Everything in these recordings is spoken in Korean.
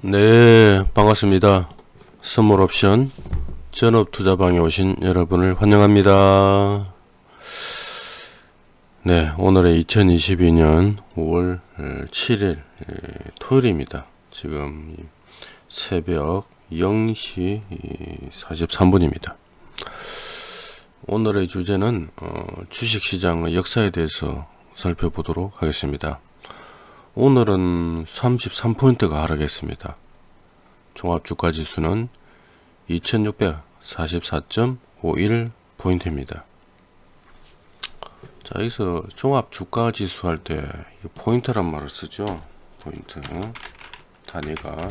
네 반갑습니다. 선물옵션 전업투자방에 오신 여러분을 환영합니다. 네 오늘의 2022년 5월 7일 토요일입니다. 지금 새벽 0시 43분입니다. 오늘의 주제는 어, 주식시장의 역사에 대해서 살펴보도록 하겠습니다 오늘은 33포인트가 하락했습니다. 종합주가지수는 2644.51포인트입니다. 자 여기서 종합주가지수 할 때 포인트란 말을 쓰죠. 포인트 단위가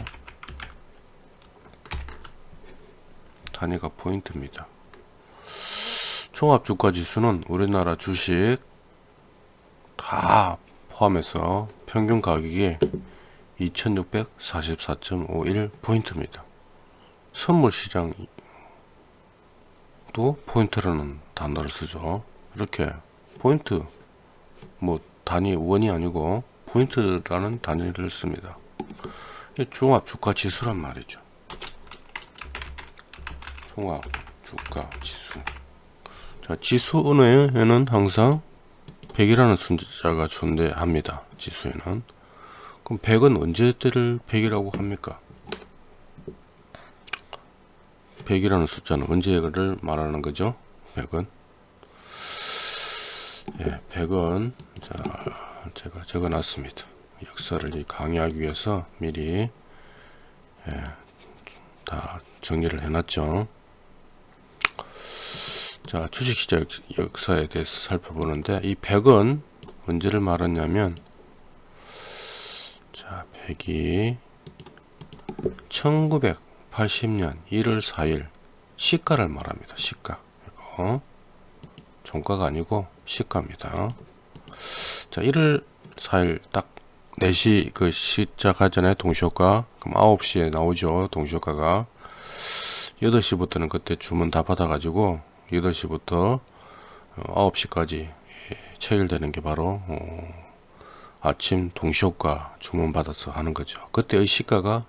단위가 포인트입니다. 종합주가지수는 우리나라 주식 다 포함해서 평균 가격이 2644.51 포인트입니다. 선물 시장도 포인트라는 단어를 쓰죠. 이렇게 포인트 뭐 단위 원이 아니고 포인트라는 단위를 씁니다. 종합 주가 지수란 말이죠. 종합 주가 지수. 자, 지수에는 항상 100이라는 숫자가 존재합니다. 지수에는. 그럼 100은 언제 때를 100이라고 합니까? 100이라는 숫자는 언제를 말하는 거죠? 100은. 예, 100은 자, 제가 적어 놨습니다. 역사를 강의하기 위해서 미리 예, 다 정리를 해 놨죠. 자 주식시장 역사에 대해서 살펴보는데 이 100은 언제를 말하냐면 자 100이 1980년 1월 4일 시가를 말합니다. 시가. 이거 종가가 아니고 시가입니다. 자 1월 4일 딱 4시 그 시작하기 전에 동시효과. 그럼 9시에 나오죠 동시효과가. 8시부터는 그때 주문 다 받아 가지고 8시부터 9시까지 어, 체결되는 게 바로 어, 아침 동시효과 주문받아서 하는 거죠. 그때의 시가가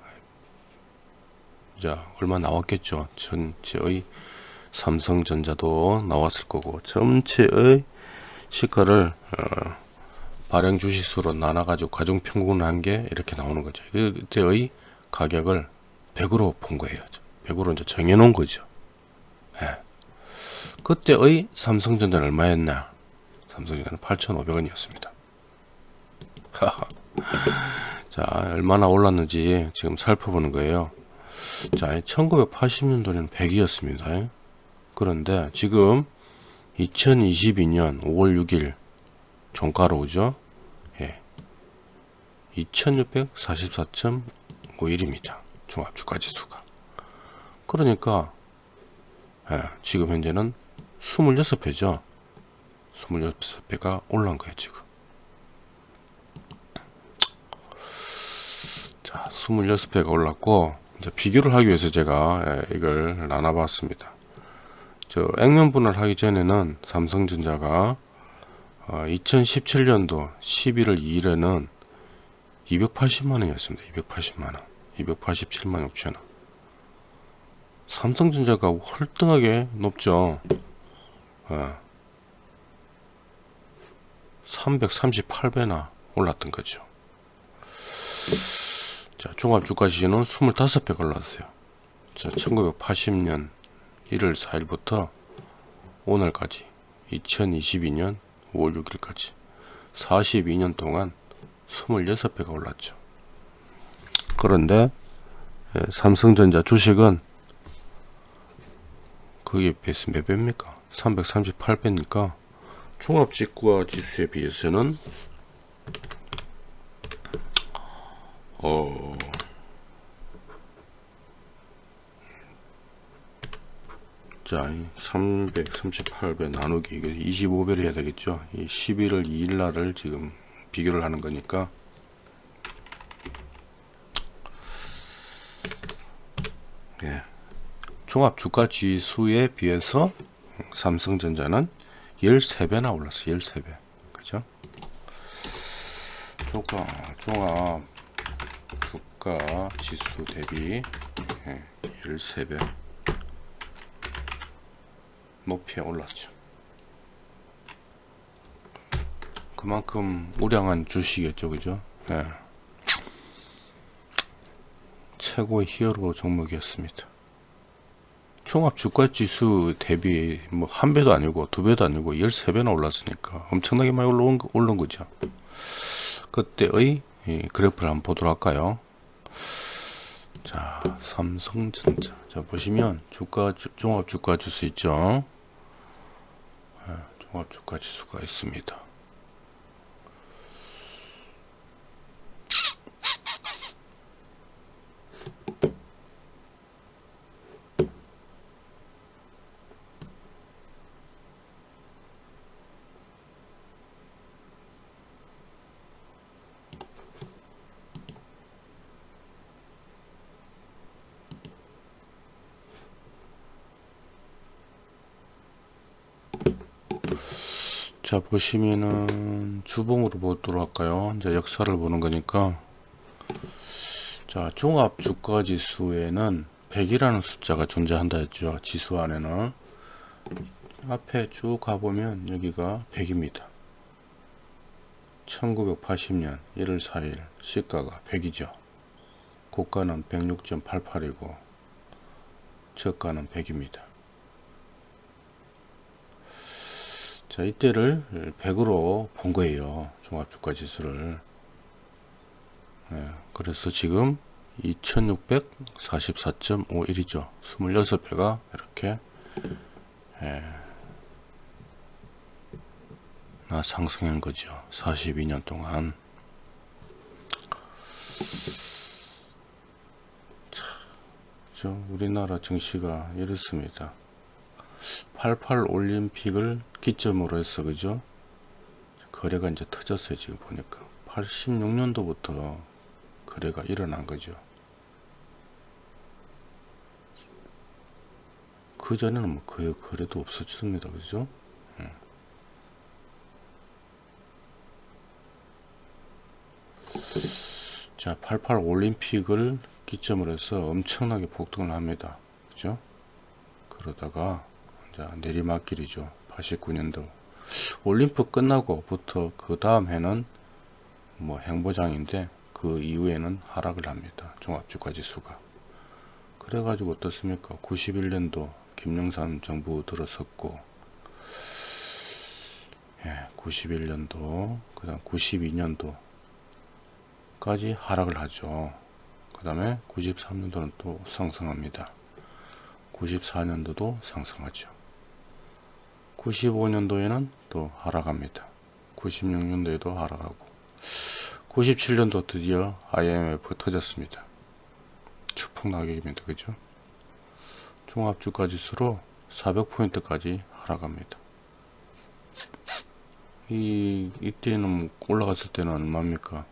자 얼마 나왔겠죠. 전체의 삼성전자도 나왔을 거고 전체의 시가를 어, 발행 주식수로 나눠 가지고 가중 평균 한게 이렇게 나오는 거죠. 그때의 가격을 100으로 본 거예요. 100으로 이제 정해 놓은 거죠. 예. 그때의 삼성전자는 얼마였나? 삼성전자는 8,500원이었습니다. 자, 얼마나 올랐는지 지금 살펴보는 거예요. 자, 1980년도에는 100이었습니다. 그런데 지금 2022년 5월 6일 종가로 오죠? 예. 2644.51입니다. 종합주가지수가. 그러니까 예, 지금 현재는 26배죠 26배가 올라온 거예요 지금 자 26배가 올랐고 비교를 하기 위해서 제가 예, 이걸 나눠 봤습니다. 저 액면 분할 하기 전에는 삼성전자가 2017년도 어, 11월 2일에는 280만원이었습니다. 280만원. 287만 6천원. 삼성전자가 월등하게 높죠. 예. 338배나 올랐던 거죠. 자, 종합 주가 시는 25배 올랐어요. 자, 1980년 1월 4일부터 오늘까지 2022년 5월 6일까지 42년 동안 26배가 올랐죠. 그런데 예, 삼성전자 주식은 그게 비해서 몇 배입니까? 338배니까 종합직구와 지수에 비해서는 어 자, 338배 나누기 이게 25배를 해야 되겠죠. 이 11월 2일 날을 지금 비교를 하는 거니까 예. 종합 주가 지수에 비해서 삼성전자는 13배나 올랐어 13배 그죠 종합 시가 지수 대비 예, 13배 높이 올랐죠. 그만큼 우량한 주식이겠죠, 그죠? 예. 최고의 히어로 종목이었습니다. 종합 주가 지수 대비 뭐 한 배도 아니고 두 배도 아니고 13배나 올랐으니까 엄청나게 많이 올라온 거- 오른 거죠. 그때의 이 그래프를 한번 보도록 할까요? 자, 삼성전자. 자, 보시면 주가 주- 종합 주가 지수 있죠? 예, 종합 주가 지수가 있습니다. 보시면은 주봉으로 보도록 할까요? 이제 역사를 보는 거니까. 자 종합 주가 지수에는 100이라는 숫자가 존재한다 했죠 지수 안에는. 앞에 쭉 가보면 여기가 100입니다. 1980년 1월 4일 시가가 100이죠. 고가는 106.88이고 저가는 100입니다 자 이때를 100으로 본 거예요. 종합주가 지수를. 예, 그래서 지금 2644.51이죠. 26배가 이렇게 예, 나 상승한 거죠. 42년 동안. 자, 저 우리나라 증시가 이렇습니다 88 올림픽을 기점으로 해서 그죠 거래가 이제 터졌어요 지금 보니까 86년도부터 거래가 일어난 거죠 그 전에는 뭐 거의 거래도 없었습니다 그죠 음. 자, 88 올림픽을 기점으로 해서 엄청나게 폭등을 합니다. 그죠? 그러다가 자, 내리막길이죠. 89년도 올림픽 끝나고부터 그 다음 해는 뭐 행보장인데 그 이후에는 하락을 합니다. 종합주가 지수가. 그래 가지고 어떻습니까? 91년도 김영삼 정부 들어섰고 예, 91년도 그 다음 92년도 까지 하락을 하죠. 그 다음에 93년도는 또 상승합니다. 94년도도 상승하죠. 95년도에는 또 하락합니다. 96년도에도 하락하고 97년도 드디어 IMF 터졌습니다. 추풍 낙엽입니다. 그죠? 종합주가 지수로 400포인트까지 하락합니다. 이 이때는 올라갔을 때는 얼마입니까?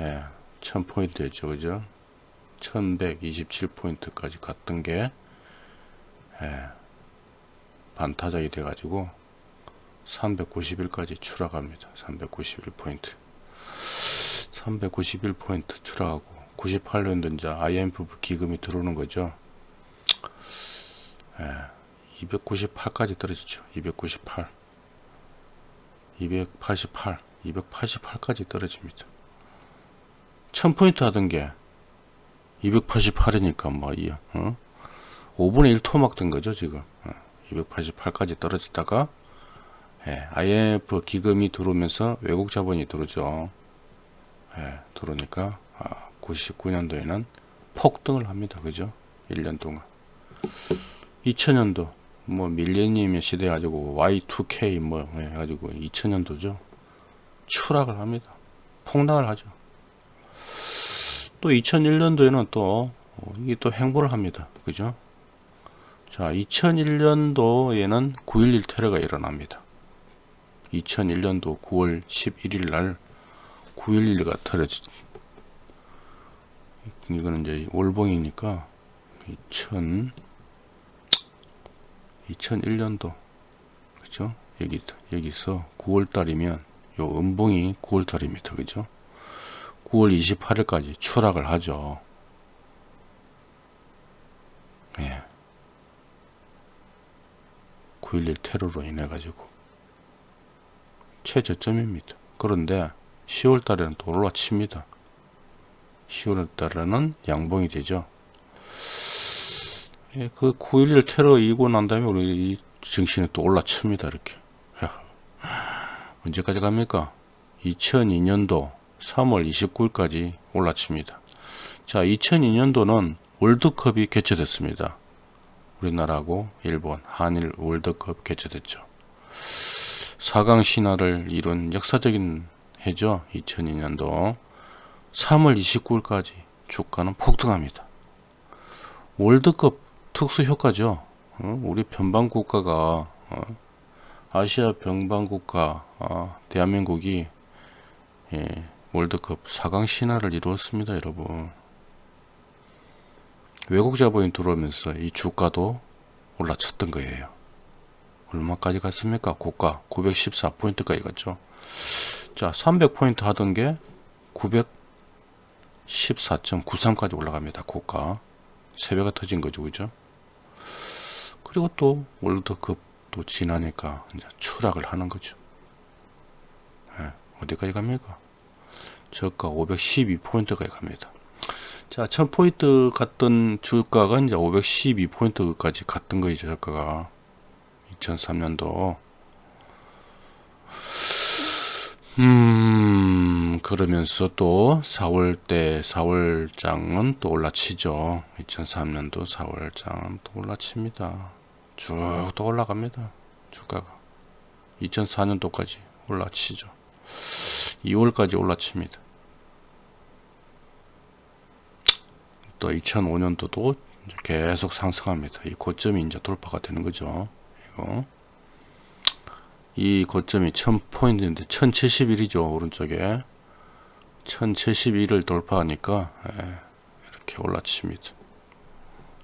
예, 1000포인트였죠. 그죠? 1127포인트까지 갔던 게 예, 반타작이 돼 가지고 391까지 추락합니다. 391포인트. 391포인트 추락하고 98년도 이제 IMF 기금이 들어오는 거죠. 예, 298까지 떨어지죠. 298 288 288까지 떨어집니다. 1000포인트 하던 게 288이니까 뭐 이, 어? 5분의 1 토막 된 거죠 지금. 어, 288까지 떨어지다가 예, IMF 기금이 들어오면서 외국 자본이 들어오죠. 예, 들어오니까 아, 99년도에는 폭등을 합니다. 그죠? 1년 동안. 2000년도 뭐 밀레니엄 시대 가지고 Y2K 뭐 해가지고 2000년도죠. 추락을 합니다. 폭락을 하죠. 또 2001년도에는 또 어, 이게 또 행보를 합니다. 그죠? 자, 2001년도에는 9.11 테러가 일어납니다. 2001년도 9월 11일 날 9.11가 터졌 이거는 이제 월봉이니까 2000 2001년도 그죠? 여기 여기서 9월 달이면 요 음봉이 9월 달입니다. 그죠? 9월 28일까지 추락을 하죠. 예. 9.11 테러로 인해 가지고 최저점입니다. 그런데 10월 달에는 또 올라칩니다. 10월 달에는 양봉이 되죠. 예, 그9.11 테러 이고 난 다음에 우리 증시는 또 올라칩니다. 이렇게. 언제까지 갑니까? 2002년도 3월 29일까지 올라칩니다. 자, 2002년도는 월드컵이 개최됐습니다. 우리나라하고 일본, 한일 월드컵 개최됐죠. 4강 신화를 이룬 역사적인 해죠. 2002년도 3월 29일까지 주가는 폭등합니다. 월드컵 특수 효과죠. 어? 우리 변방 국가가 어? 아시아 변방 국가 어? 대한민국이 예, 월드컵 4강 신화를 이루었습니다, 여러분. 외국 자본이 들어오면서 이 주가도 올라쳤던 거예요. 얼마까지 갔습니까? 고가 914포인트까지 갔죠. 자, 300포인트 하던 게 914.93까지 올라갑니다. 고가. 세배가 터진 거죠. 그죠? 그리고 또 월드컵도 지나니까 이제 추락을 하는 거죠. 네, 어디까지 갑니까? 저가 512포인트까지 갑니다. 자, 1000포인트 갔던 주가가 이제 512포인트까지 갔던 거죠, 저가가. 2003년도. 음, 그러면서 또 4월 때, 4월장은 또 올라치죠. 2003년도 4월장은 또 올라칩니다. 쭉 또 올라갑니다. 주가가. 2004년도까지 올라치죠. 2월까지 올라칩니다. 또 2005년도도 계속 상승합니다. 이 고점이 이제 돌파가 되는 거죠. 이거. 이 고점이 1000포인트인데 1071이죠. 오른쪽에. 1071을 돌파하니까 예, 이렇게 올라칩니다.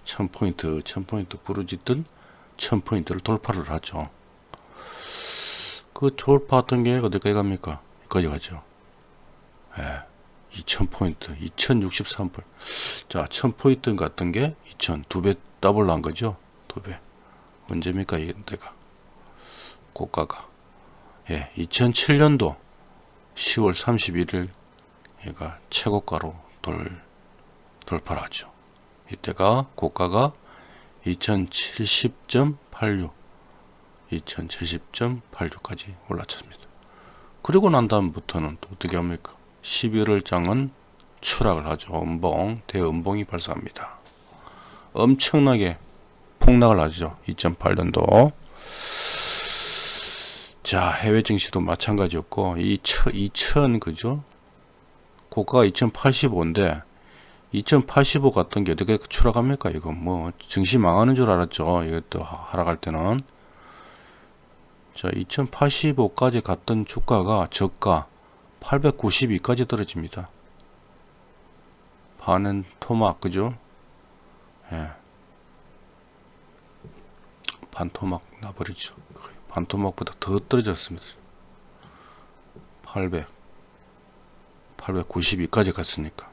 1000포인트, 1000포인트 부르짖든 1000포인트를 돌파를 하죠. 그 돌파하던 게 어디까지 갑니까? 여기까지 가죠. 예. 2000포인트, 2063포인트. 자, 1000포인트 같은 게 2000, 두 배 더블 난 거죠? 두 배. 언제입니까? 이때가. 고가가. 예, 2007년도 10월 31일 얘가 최고가로 돌, 돌파를 하죠. 이때가 고가가 2070.86, 2070.86까지 올라쳤습니다. 그리고 난 다음부터는 또 어떻게 합니까? 11월장은 추락을 하죠. 음봉, 대음봉이 발생합니다. 엄청나게 폭락을 하죠. 2008년도. 자, 해외 증시도 마찬가지였고, 2000, 2000 그죠? 고가가 2085인데, 2085 같은 게 어떻게 추락합니까? 이거 뭐, 증시 망하는 줄 알았죠. 이것도 하락할 때는. 자, 2085까지 갔던 주가가 저가 892까지 떨어집니다. 반은 토막 그죠? 예. 반토막 나버리죠. 반토막보다 더 떨어졌습니다. 800 892까지 갔으니까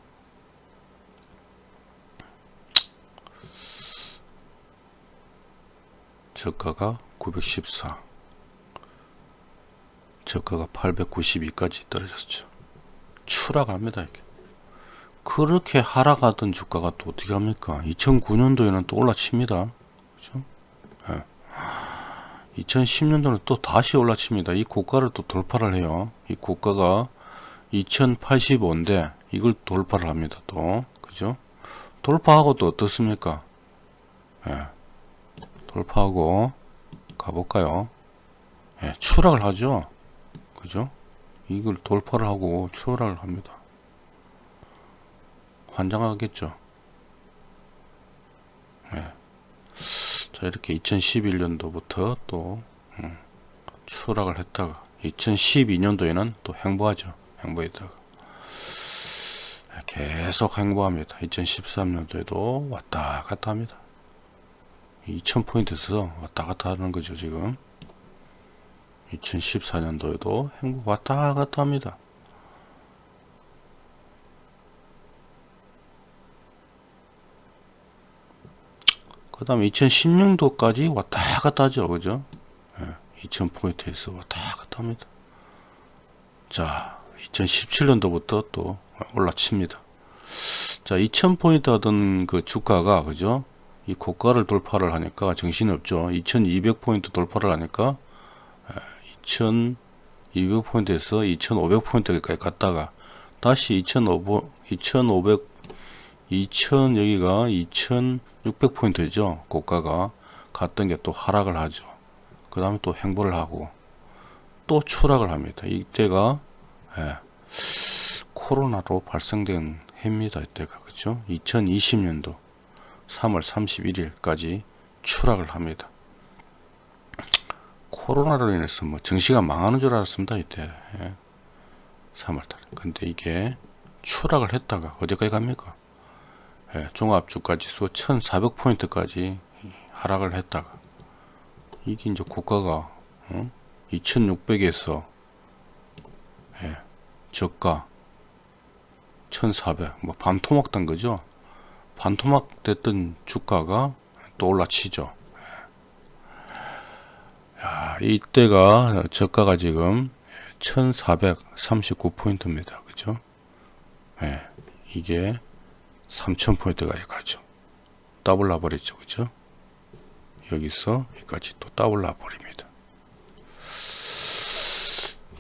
저가가 914 저가가 892까지 떨어졌죠. 추락합니다. 이게. 그렇게 하락하던 주가가 또 어떻게 합니까? 2009년도에는 또 올라칩니다. 그죠? 예. 2010년도는 또 다시 올라칩니다. 이 고가를 또 돌파를 해요. 이 고가가 2085인데 이걸 돌파를 합니다. 또 그죠? 돌파하고 또 어떻습니까? 예. 돌파하고 가볼까요? 예, 추락을 하죠. 그죠? 이걸 돌파를 하고 추월을 합니다. 환장하겠죠. 네. 자 이렇게 2011년도부터 또 음, 추락을 했다가 2012년도에는 또 행보하죠. 행보했다가 계속 행보합니다. 2013년도에도 왔다 갔다 합니다. 2000포인트에서 왔다 갔다 하는 거죠 지금 2014년도에도 행복 왔다 갔다 합니다. 그 다음 2016도까지 왔다 갔다 하죠. 그죠? 예, 2000포인트에서 왔다 갔다 합니다. 자, 2017년도부터 또 올라칩니다. 자, 2000포인트 하던 그 주가가, 그죠? 이 고가를 돌파를 하니까 정신이 없죠. 2200포인트 돌파를 하니까 2200포인트에서 2500포인트까지 갔다가 다시 2500 2500 2000 여기가 2600포인트죠. 고가가 갔던 게 또 하락을 하죠. 그 다음에 또 행보를 하고 또 추락을 합니다. 이때가 예, 코로나로 발생된 해입니다 이때가. 그죠? 2020년도 3월 31일까지 추락을 합니다 코로나로 인해서 뭐 증시가 망하는 줄 알았습니다 이때. 예. 3월달에 근데 이게 추락을 했다가 어디까지 갑니까? 예, 종합주가지수 1400포인트까지 하락을 했다가 이게 이제 고가가 어? 2600에서 예, 저가 1400 뭐 반토막 단 거죠? 반토막 됐던 주가가 또 올라치죠 야, 이때가 저가가 지금 1439포인트입니다. 그죠? 예, 이게 3000포인트까지 가죠. 더블 나버리죠. 그죠? 여기서 여기까지 또 더블 나버립니다.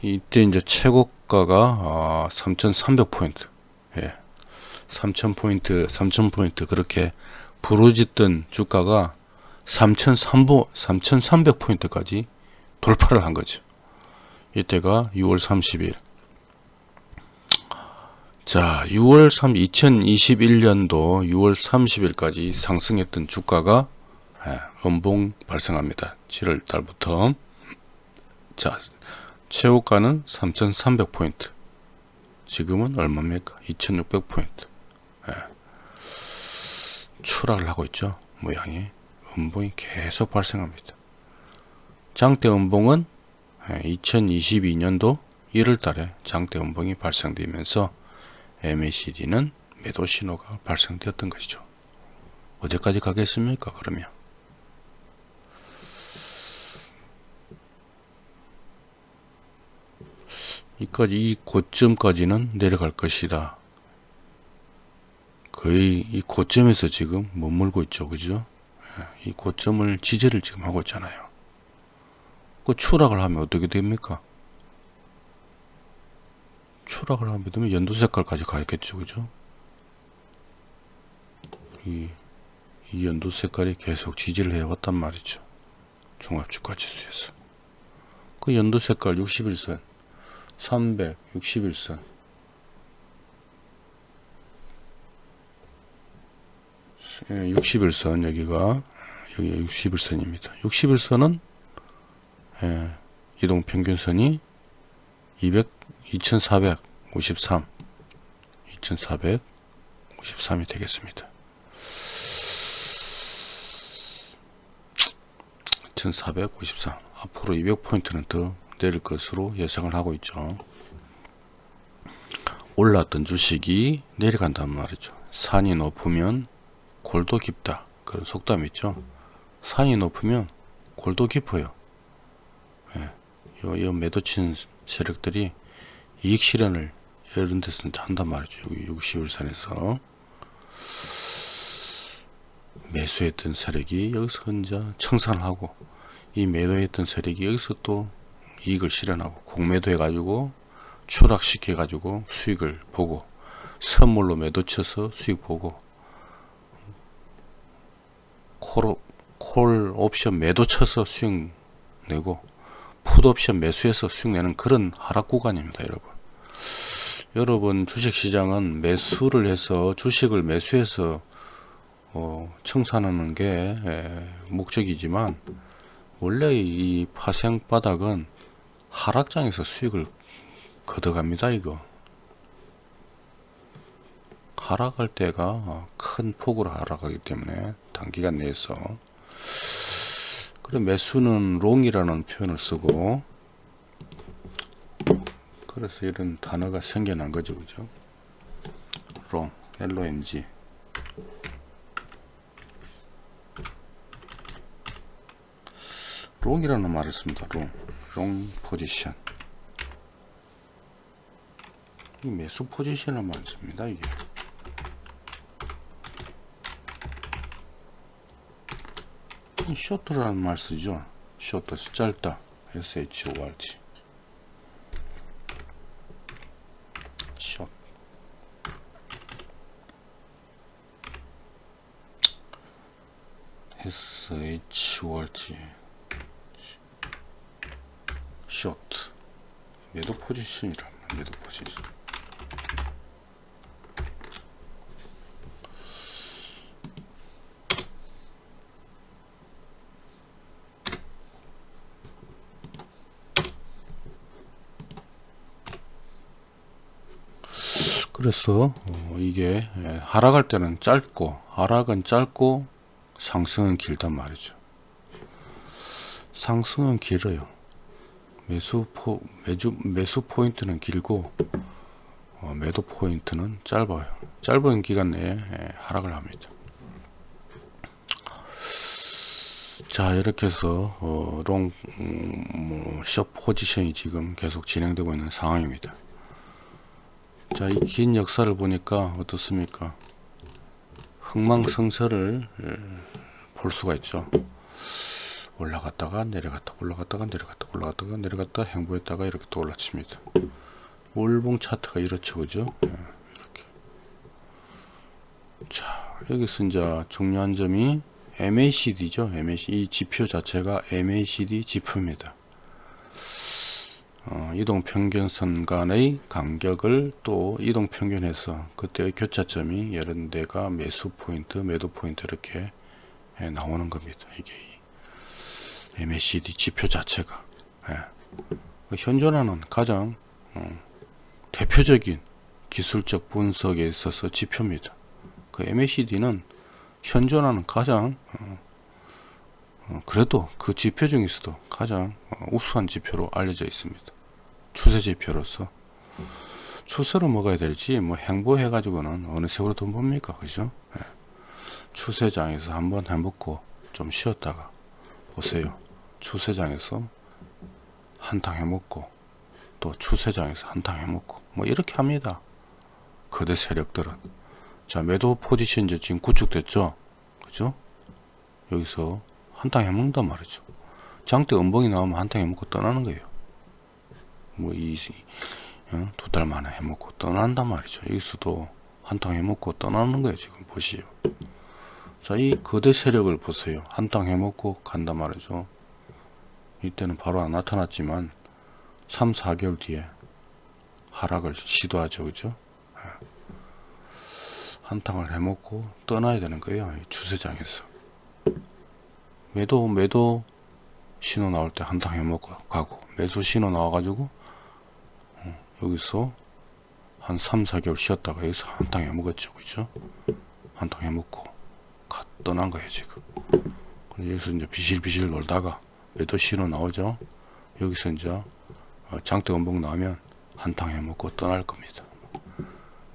이때 이제 최고가가 어, 3300포인트. 예. 3000포인트 3000포인트 그렇게 부르짖던 주가가 3300, 3300포인트까지 돌파를 한 거죠. 이때가 6월 30일. 자 6월 3 2021년도 6월 30일까지 상승했던 주가가 예, 음봉 발생합니다. 7월 달부터. 자 최고가는 3300포인트. 지금은 얼마입니까? 2600포인트. 예. 추락을 하고 있죠 모양이 음봉이 계속 발생합니다 장대 음봉은 2022년도 1월 달에 장대 음봉이 발생되면서 MACD는 매도 신호가 발생되었던 것이죠 어디까지 가겠습니까 그러면 이까지 이 고점까지는 내려갈 것이다. 거의 이 고점에서 지금 머물고 있죠. 그죠? 이 고점을 지지를 지금 하고 있잖아요. 그 추락을 하면 어떻게 됩니까? 추락을 하면 되면 연도 색깔까지 가겠죠. 그죠? 이, 이 연도 색깔이 계속 지지를 해왔단 말이죠. 종합주가 지수에서. 그 연도 색깔 61선 361선 61선 여기가 여기 61선입니다 61선은 예, 이동 평균선이 200, 2453 2453이 되겠습니다 1453 앞으로 200포인트는 더 내릴 것으로 예상을 하고 있죠. 올랐던 주식이 내려간단 말이죠. 산이 높으면 골도 깊다. 그런 속담 있죠. 산이 높으면 골도 깊어요. 예. 요, 요 매도 친 세력들이 이익 실현을 이런 데서 한단 말이죠. 여기 60일선에서 매수했던 세력이 여기서 혼자 청산을 하고 이 매도했던 세력이 여기서 또 이익을 실현하고 공매도 해가지고 추락시켜 가지고 수익을 보고 선물로 매도 쳐서 수익 보고 콜, 콜 옵션 매도 쳐서 수익 내고 풋 옵션 매수해서 수익 내는 그런 하락 구간입니다 여러분. 여러분 주식시장은 매수를 해서 주식을 매수해서 어, 청산하는 게 에, 목적이지만 원래 이 파생 바닥은 하락장에서 수익을 걷어갑니다 이거. 하락할 때가 큰 폭으로 하락하기 때문에 단기간 내에서 그래 매수는 롱이라는 표현을 쓰고 그래서 이런 단어가 생겨난 거죠 그죠 롱 LONG 롱이라는 말을 씁니다. long. long 포지션. 이 매수 포지션을 말 씁니다. 이게. 이 short라는 말 쓰죠. short 짧다. S-H-O-R-T. 숏. S-H-O-R-T. 쇼트. 매도 포지션이란 말, 매도 포지션. 그래서 어, 이게 예, 하락할 때는 짧고 하락은 짧고 상승은 길단 말이죠. 상승은 길어요. 매수 포 매주 매수 포인트는 길고 어, 매도 포인트는 짧아요. 짧은 기간 내에 예, 하락을 합니다. 자 이렇게 해서 어, long 음, 뭐, 숏 포지션이 지금 계속 진행되고 있는 상황입니다. 자, 이 긴 역사를 보니까 어떻습니까? 흥망성쇠를 예, 볼 수가 있죠. 올라갔다가 내려갔다 올라갔다가 내려갔다 올라갔다가 내려갔다 행보했다가 이렇게 또 올라칩니다. 월봉 차트가 이렇죠, 그죠? 예, 이렇게. 자, 여기서 이제 중요한 점이 MACD죠. MACD 이 지표 자체가 MACD 지표입니다. 어, 이동평균선 간의 간격을 또 이동평균에서 그때의 교차점이 이런 데가 매수 포인트, 매도 포인트 이렇게 예, 나오는 겁니다. 이게 이 MACD 지표 자체가 예. 그 현존하는 가장 어, 대표적인 기술적 분석에 있어서 지표입니다. 그 MACD는 현존하는 가장 어, 어, 그래도 그 지표 중에서도 가장 어, 우수한 지표로 알려져 있습니다. 추세 지표로서 추세로 먹어야 될지 뭐 행보해 가지고는 어느 색으로 돈 봅니까? 그죠? 예. 추세장에서 한번 해먹고 좀 쉬었다가 보세요. 추세장에서 한탕 해먹고 또 추세장에서 한탕 해먹고 뭐 이렇게 합니다. 거대 세력들은. 자 매도 포지션 이제 지금 구축됐죠? 그죠? 여기서 한탕 해먹는단 말이죠. 장대 음봉이 나오면 한탕 해먹고 떠나는 거예요 뭐이두 어, 달 만에 해먹고 떠난단 말이죠. 여기서도 한탕 해먹고 떠나는 거예요. 지금 보시오. 자, 이 거대 세력을 보세요. 한탕 해먹고 간단 말이죠. 이때는 바로 안 나타났지만 3, 4개월 뒤에 하락을 시도하죠. 그죠? 예. 한탕을 해먹고 떠나야 되는 거예요. 주세장에서. 매도, 매도 신호 나올 때 한탕 해먹고 가고 매수 신호 나와가지고 여기서 한 3, 4개월 쉬었다가 여기서 한탕 해먹었죠. 그죠? 한탕 해먹고 가, 떠난 거예요, 지금. 여기서 이제 비실비실 놀다가 매도 신호 나오죠. 여기서 이제 어, 장대 원봉 나오면 한탕 해먹고 떠날 겁니다.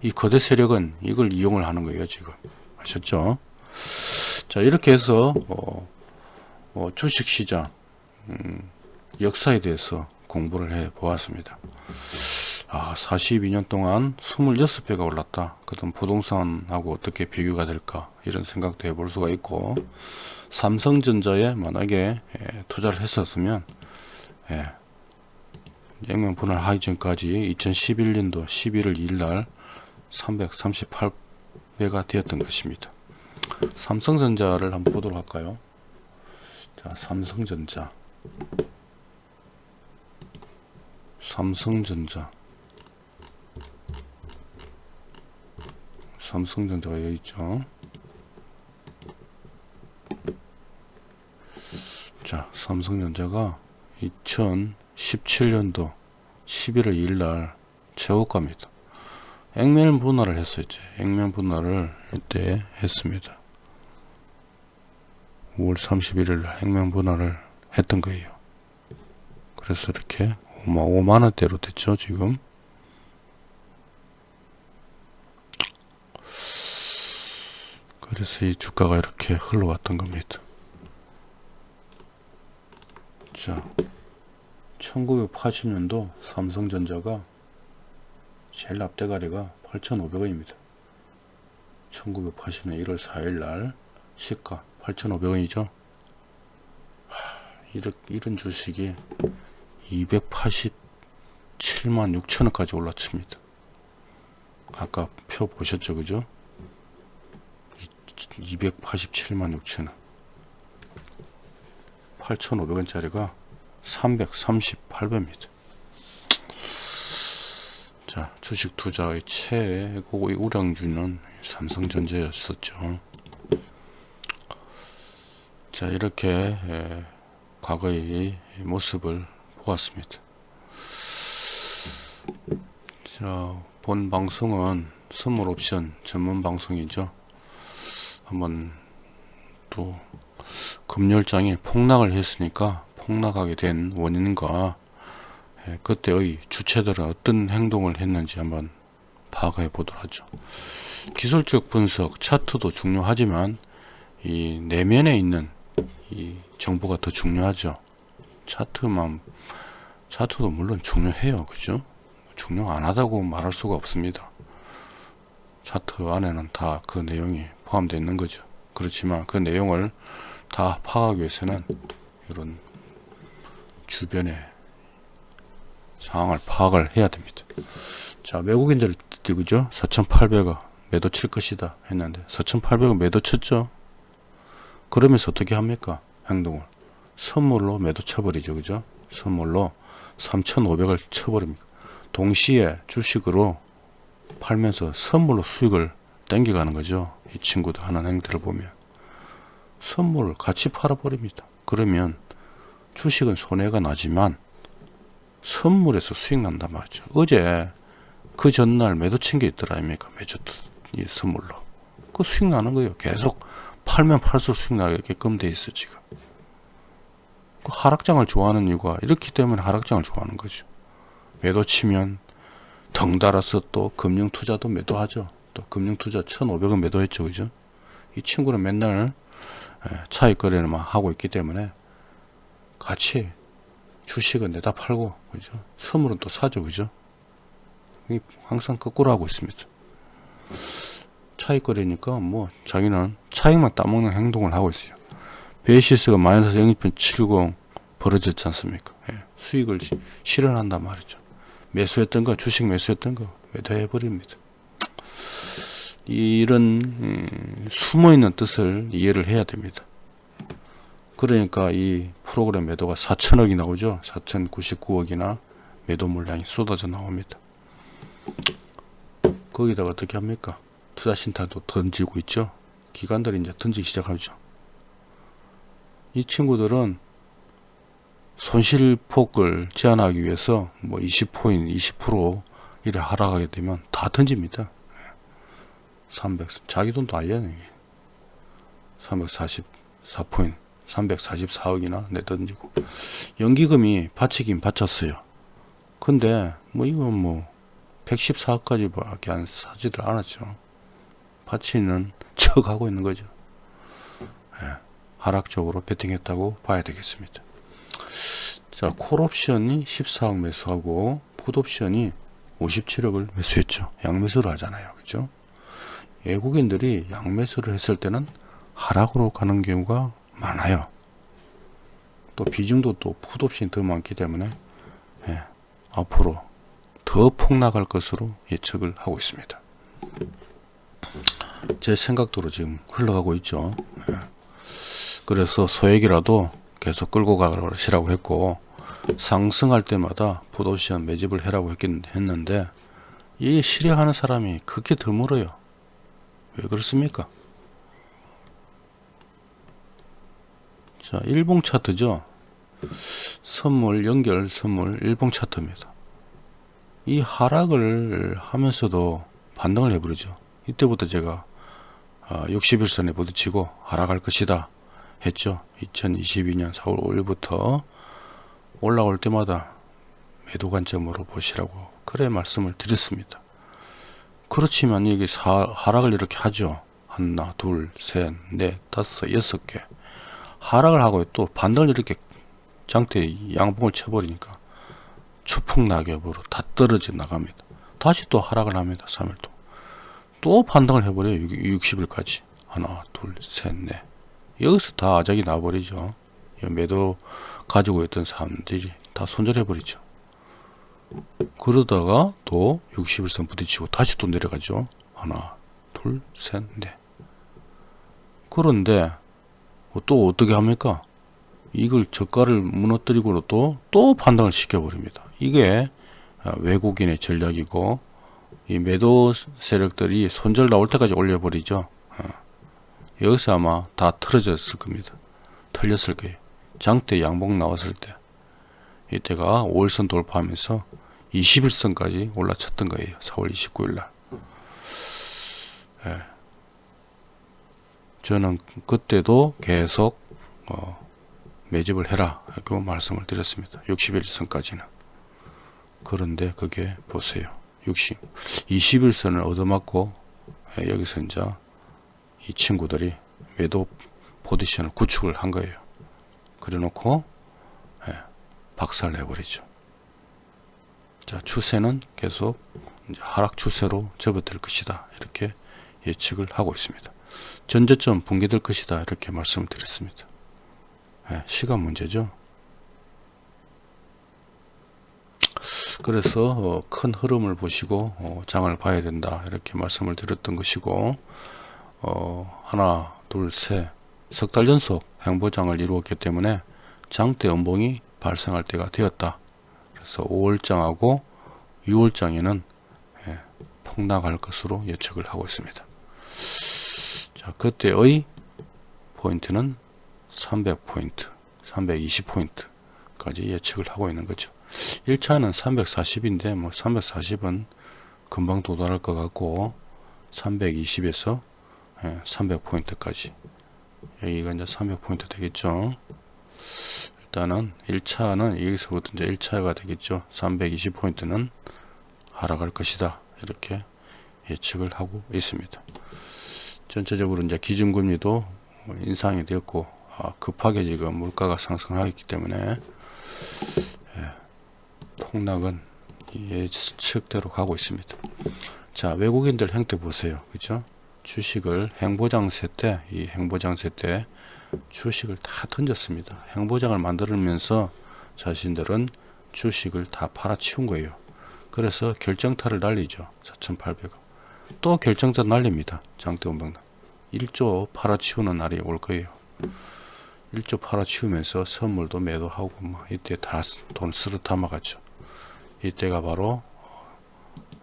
이 거대 세력은 이걸 이용을 하는 거예요, 지금. 아셨죠? 자, 이렇게 해서 어, 어, 주식시장 음, 역사에 대해서 공부를 해 보았습니다. 아, 42년 동안 26배가 올랐다. 그럼 부동산하고 어떻게 비교가 될까? 이런 생각도 해볼 수가 있고, 삼성전자에 만약에 예, 투자를 했었으면, 예, 액면 분할 하기 전까지 2011년도 11월 2일 날 338배가 되었던 것입니다. 삼성전자를 한번 보도록 할까요? 자, 삼성전자. 삼성전자. 삼성전자가 여기 있죠. 자, 삼성전자가 2017년도 11월 2일 날 최고가입니다. 액면 분할을 했었죠. 액면 분할을 이때 했습니다. 5월 31일 액면 분할을 했던 거예요. 그래서 이렇게 5만 원대로 됐죠, 지금. 그래서 이 주가가 이렇게 흘러왔던 겁니다. 자 1980년도 삼성전자가 제일 앞대가리가 8,500원입니다. 1980년 1월 4일 날 시가 8,500원이죠. 이런, 주식이 287만 6천원까지 올라칩니다. 아까 표 보셨죠, 그죠? 287만 6천원. 8,500원짜리가 338배입니다. 자, 주식 투자의 최고의 우량주는 삼성전자였었죠. 자, 이렇게 에, 과거의 모습을 보았습니다. 자, 본 방송은 선물 옵션 전문 방송이죠. 한번 또 금열장이 폭락을 했으니까 폭락하게 된 원인과 예, 그때의 주체들은 어떤 행동을 했는지 한번 파악해 보도록 하죠. 기술적 분석, 차트도 중요하지만 이 내면에 있는 이 정보가 더 중요하죠. 차트만 차트도 물론 중요해요. 그죠? 중요 안 하다고 말할 수가 없습니다. 차트 안에는 다 그 내용이 포함되어 있는 거죠. 그렇지만 그 내용을 다 파악하기 위해서는 이런 주변의 상황을 파악을 해야 됩니다. 자, 외국인들 그죠? 4,800원 매도 칠 것이다 했는데 4,800원 매도 쳤죠. 그러면서 어떻게 합니까? 행동을 선물로 매도 쳐버리죠, 그죠? 선물로 3,500을 쳐버립니다. 동시에 주식으로 팔면서 선물로 수익을 땡겨가는 거죠. 이 친구들 하는 행태를 보면 선물을 같이 팔아버립니다. 그러면 주식은 손해가 나지만 선물에서 수익 난단 말이죠. 어제 그 전날 매도 친 게 있더라 아닙니까? 매주 이 선물로 그 수익 나는 거예요. 계속 팔면 팔수록 수익 나게끔 돼 있어 지금. 그 하락장을 좋아하는 이유가 이렇기 때문에 하락장을 좋아하는 거죠. 매도 치면 덩달아서 또 금융 투자도 매도하죠. 또 금융 투자 1,500원 매도했죠. 그죠? 이 친구는 맨날 차익 거래를 막 하고 있기 때문에 같이 주식은 내다 팔고 그죠? 선물은 또 사죠. 그죠? 항상 거꾸로 하고 있습니다. 차익 거래니까 뭐 자기는 차익만 따먹는 행동을 하고 있어요. 베이시스가 마이너스 0.70 벌어졌지 않습니까? 예, 수익을 실현한단 말이죠. 매수했던 거, 주식 매수했던 거 매도해 버립니다. 이런 음, 숨어있는 뜻을 이해를 해야 됩니다. 그러니까 이 프로그램 매도가 4천억이 나오죠. 4,099억이나 매도 물량이 쏟아져 나옵니다. 거기다가 어떻게 합니까? 투자 신탁도 던지고 있죠. 기관들이 이제 던지기 시작하죠. 이 친구들은 손실폭을 제한하기 위해서 뭐 20포인, 20% 이래 하락하게 되면 다 던집니다. 300 자기 돈도 아니에요 344포인 344억이나 내던지고. 연기금이 받치긴 받쳤어요. 근데 뭐 이건 뭐 114억까지 밖에 안 사지들 않았죠. 받치는 척 하고 있는 거죠. 예, 하락적으로 베팅했다고 봐야 되겠습니다. 자 콜옵션이 14억 매수하고 풋옵션이 57억을 매수했죠. 양매수를 하잖아요. 그죠 외국인들이 양매수를 했을 때는 하락으로 가는 경우가 많아요. 또 비중도 또 풋옵션이 더 많기 때문에 예, 앞으로 더 폭락할 것으로 예측을 하고 있습니다. 제 생각대로 지금 흘러가고 있죠. 예. 그래서 소액이라도 계속 끌고 가시라고 했고 상승할 때마다 풋옵션 매집을 해라고 했긴 했는데 이 실행하는 사람이 그렇게 드물어요. 왜 그렇습니까? 자, 일봉 차트죠. 선물, 연결, 선물, 일봉 차트입니다. 이 하락을 하면서도 반등을 해버리죠. 이때부터 제가 60일선에 어, 부딪히고 하락할 것이다 했죠. 2022년 4월 5일부터 올라올 때마다 매도 관점으로 보시라고 그래 말씀을 드렸습니다. 그렇지만 이게 사, 하락을 이렇게 하죠. 하나, 둘, 셋, 넷, 다섯, 여섯 개. 하락을 하고 또 반등을 이렇게 장대 양봉을 쳐버리니까 추풍 낙엽으로 다 떨어져 나갑니다. 다시 또 하락을 합니다. 3일 동. 또 반등을 해버려요. 60일까지. 하나, 둘, 셋, 넷. 여기서 다 아작이 나버리죠. 매도 가지고 있던 사람들이 다 손절해버리죠. 그러다가 또 60일선 부딪히고 다시 또 내려가죠. 하나, 둘, 셋, 넷. 그런데 또 어떻게 합니까? 이걸 저가를 무너뜨리고 또, 또 판단을 시켜버립니다. 이게 외국인의 전략이고, 이 매도 세력들이 손절 나올 때까지 올려버리죠. 어. 여기서 아마 다 틀어졌을 겁니다. 틀렸을 거예요. 장대 양봉 나왔을 때. 이때가 5일선 돌파하면서 21선까지 올라쳤던 거예요. 4월 29일 날. 예. 저는 그때도 계속 어, 매집을 해라 그 말씀을 드렸습니다. 61선까지는. 그런데 그게 보세요. 60, 21선을 얻어맞고 예, 여기서 이제 이 친구들이 매도 포지션을 구축을 한 거예요. 그래 놓고 예, 박살을 내버리죠. 자 추세는 계속 하락 추세로 접어들 것이다. 이렇게 예측을 하고 있습니다. 전저점 붕괴될 것이다. 이렇게 말씀을 드렸습니다. 예, 시간 문제죠. 그래서 어, 큰 흐름을 보시고 어, 장을 봐야 된다. 이렇게 말씀을 드렸던 것이고 어, 하나, 둘, 셋, 석 달 연속 행보장을 이루었기 때문에 장대 연봉이 발생할 때가 되었다. 그래서 5월장하고 6월장에는 예, 폭락할 것으로 예측을 하고 있습니다. 자, 그때의 포인트는 300포인트, 320포인트까지 예측을 하고 있는 거죠. 1차는 340인데 뭐 340은 금방 도달할 것 같고 320에서 300포인트까지 여기가 이제 300포인트 되겠죠. 일단은 1차는 여기서부터 이제 1차가 되겠죠. 320포인트는 하락할 것이다. 이렇게 예측을 하고 있습니다. 전체적으로 이제 기준금리도 인상이 되었고 아, 급하게 지금 물가가 상승하기 때문에 예, 폭락은 예측대로 가고 있습니다. 자 외국인들 행태 보세요. 그죠? 주식을 행보장세 때 이 행보장세 때 주식을 다 던졌습니다. 행보장을 만들면서 자신들은 주식을 다 팔아치운 거예요. 그래서 결정타를 날리죠. 4,800원. 또 결정타 날립니다. 장대원병단. 1조 팔아치우는 날이 올 거예요. 1조 팔아치우면서 선물도 매도하고 뭐 이때 다돈 쓰러 담아갔죠. 이때가 바로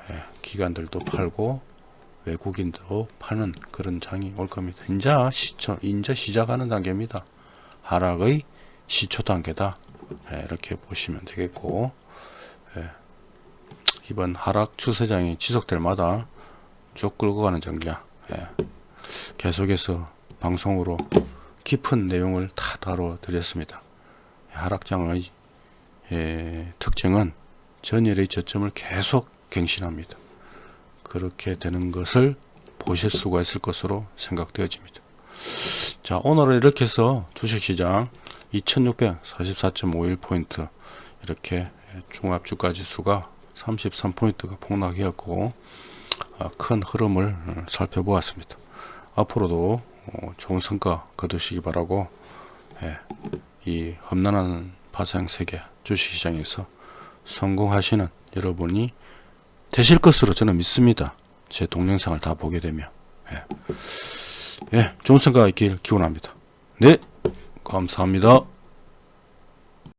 예, 기관들도 팔고 외국인도 파는 그런 장이 올 겁니다. 이제 시초, 이제 시작하는 단계입니다. 하락의 시초 단계다. 예, 이렇게 보시면 되겠고, 예, 이번 하락 추세장이 지속될 마다 쭉 끌고 가는 전략. 예, 계속해서 방송으로 깊은 내용을 다 다뤄 드렸습니다. 하락장의 예, 특징은 전일의 저점을 계속 갱신합니다. 그렇게 되는 것을 보실 수가 있을 것으로 생각되어집니다. 자 오늘은 이렇게 해서 주식시장 2644.51포인트 이렇게 종합주가 지수가 33포인트가 폭락하였고 아, 큰 흐름을 살펴보았습니다. 앞으로도 어, 좋은 성과 거두시기 바라고 예, 이 험난한 파생 세계 주식시장에서 성공하시는 여러분이 되실 것으로 저는 믿습니다. 제 동영상을 다 보게 되면 예, 예 좋은 생각 있길 기원합니다. 네 감사합니다.